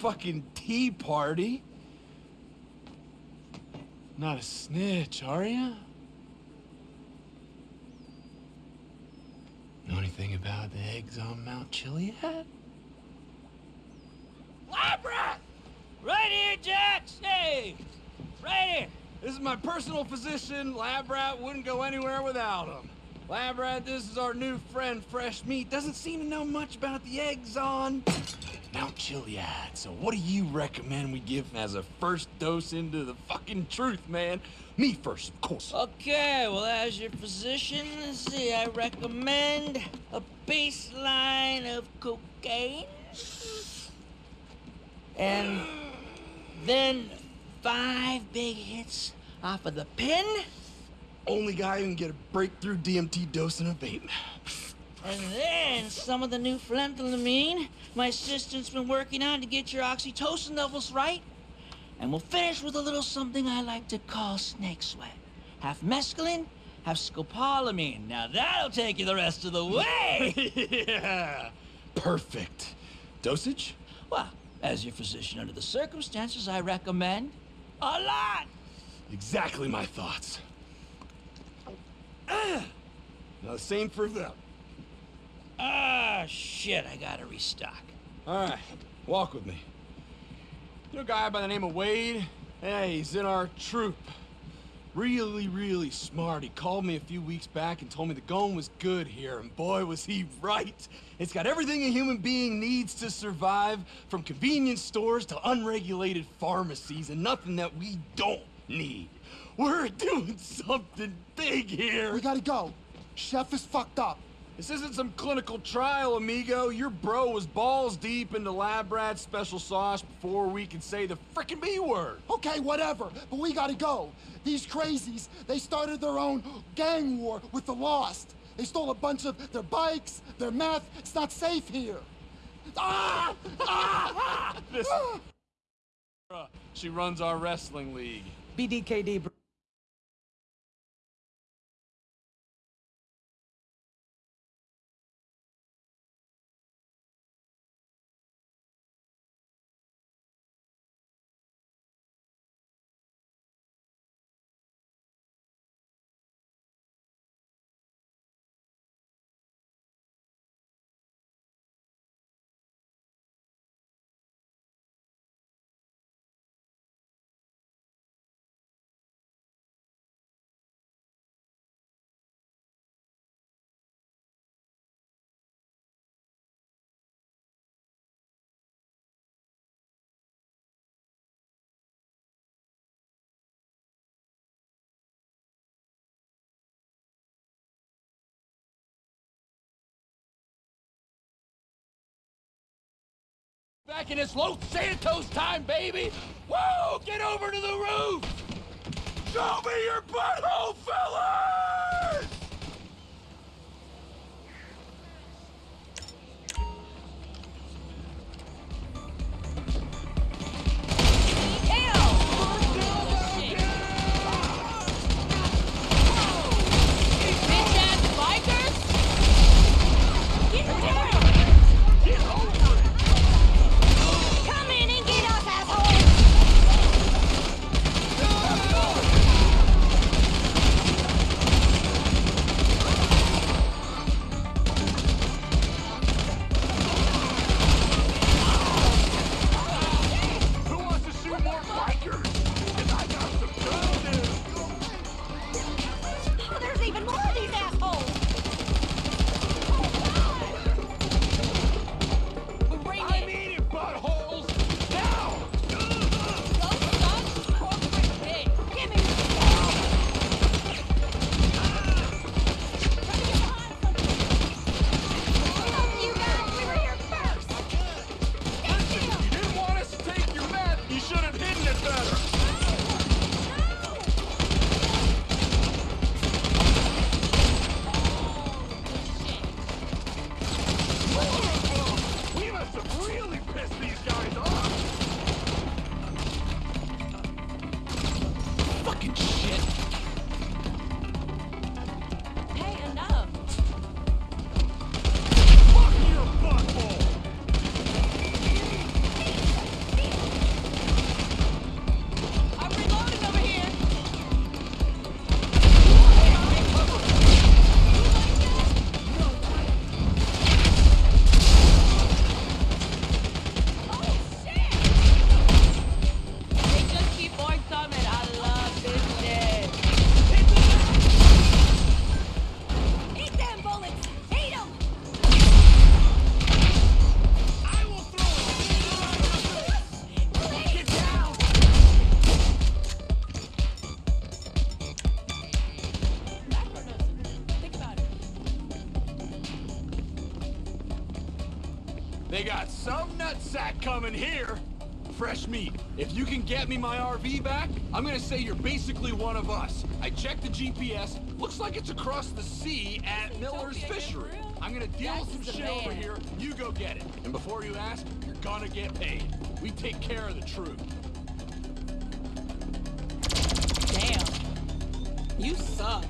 fucking tea party. Not a snitch, are you? Know anything about the eggs on Mount Chiliad? Labrat! Right here, Dax! Hey! Right here! This is my personal physician. Lab Rat wouldn't go anywhere without him. Lab Rat, this is our new friend, Fresh Meat. Doesn't seem to know much about the eggs on Mount Chiliad. So what do you recommend we give him as a first dose into the fucking truth, man? Me first, of course. Okay, well, as your physician, let's see, I recommend a baseline of cocaine. And then five big hits off of the pin. Only guy who can get a breakthrough DMT dose in a vape. And then some of the new phenethylamine my assistant's been working on to get your oxytocin levels right. And we'll finish with a little something I like to call snake sweat. Half mescaline, half scopolamine. Now that'll take you the rest of the way! yeah! Perfect. Dosage? Well, as your physician under the circumstances, I recommend a lot! Exactly my thoughts. now the same for them. Ah, shit, I gotta restock. All right, walk with me. You know a guy by the name of Wade? Hey, he's in our troop. Really, really smart. He called me a few weeks back and told me the going was good here, and boy, was he right. It's got everything a human being needs to survive, from convenience stores to unregulated pharmacies, and nothing that we don't need. We're doing something big here. We gotta go. Chef is fucked up. This isn't some clinical trial, amigo. Your bro was balls deep into lab rat special sauce before we could say the frickin' B word. Okay, whatever, but we gotta go. These crazies, they started their own gang war with the Lost. They stole a bunch of their bikes, their meth. It's not safe here. Ah! Ah! this, she runs our wrestling league. BDKD. Back in this Los Santos time, baby! Whoa! Get over to the roof! Show me your butthole, fellas! Here. Fresh meat. If you can get me my RV back, I'm gonna say you're basically one of us. I checked the GPS. Looks like it's across the sea at Miller's Fishery. I'm gonna deal with some shit over here. You go get it. And before you ask, you're gonna get paid. We take care of the truth. Damn. You suck.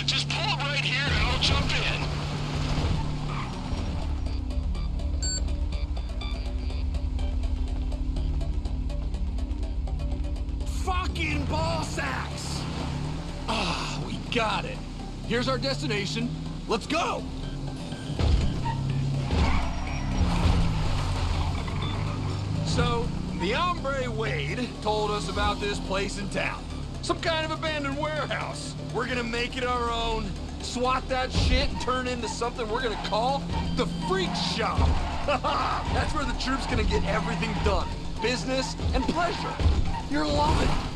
I'll jump in. Fucking ball sacks! Ah, we got it. Here's our destination. Let's go! So, the hombre Wade told us about this place in town. Some kind of abandoned warehouse. We're gonna make it our own, swat that shit, turn into something we're gonna call the Freak Shop. That's where the troop's gonna get everything done. Business and pleasure. You're loving it.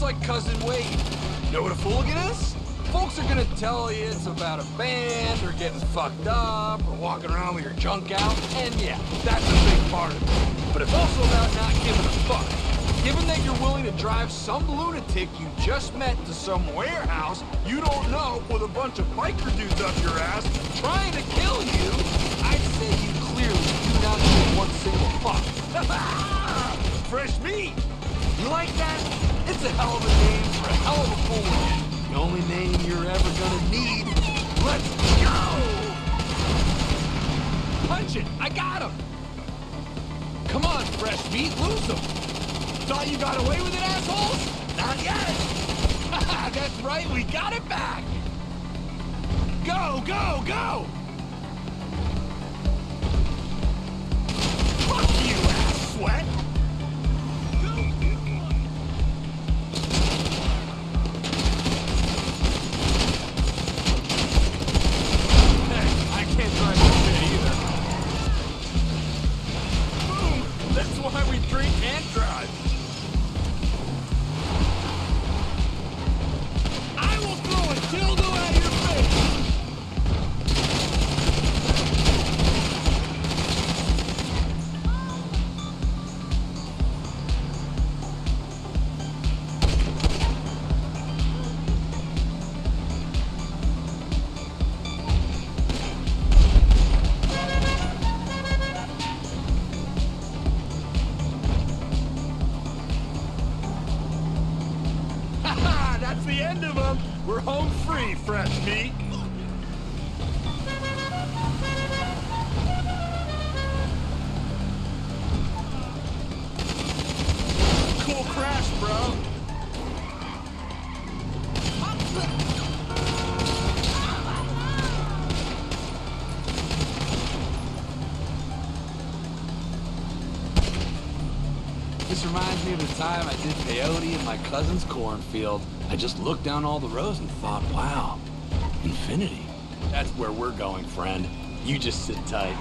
Just like Cousin Wade. Know what a fooligan is? Folks are gonna tell you it's about a band, or getting fucked up, or walking around with your junk out. And yeah, that's a big part of it. But it's also about not giving a fuck. Given that you're willing to drive some lunatic you just met to some warehouse you don't know with a bunch of biker dudes up your ass trying to kill you, I'd say you clearly do not give one single fuck. Fresh meat! You like that? It's a hell of a name for a hell of a fool. The only name you're ever gonna need. Let's go! Punch it! I got him! Come on, fresh meat, lose them! Thought you got away with it, assholes? Not yet! That's right, we got it back! Go, go, fresh meat! Cool crash, bro! This reminds me of the time I did peyote in my cousin's cornfield. I just looked down all the rows and thought, wow, infinity. That's where we're going, friend. You just sit tight.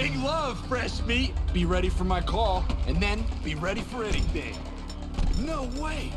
Big love, fresh meat. Be ready for my call, and then be ready for anything. No way!